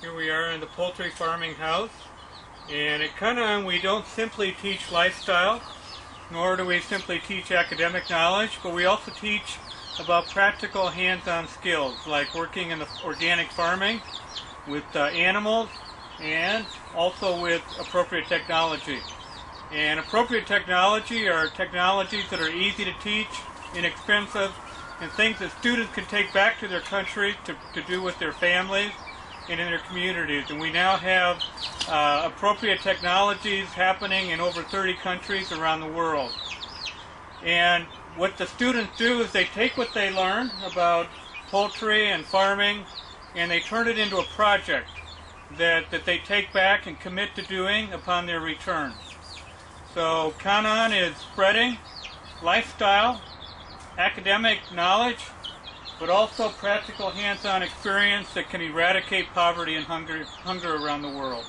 Here we are in the poultry farming house. And at Canaan, we don't simply teach lifestyle, nor do we simply teach academic knowledge, but we also teach about practical hands-on skills, like working in the organic farming with uh, animals and also with appropriate technology. And appropriate technology are technologies that are easy to teach, inexpensive, and things that students can take back to their country to, to do with their families and in their communities. And we now have uh, appropriate technologies happening in over 30 countries around the world. And what the students do is they take what they learn about poultry and farming and they turn it into a project that, that they take back and commit to doing upon their return. So Canaan is spreading lifestyle, academic knowledge, but also practical hands-on experience that can eradicate poverty and hunger, hunger around the world.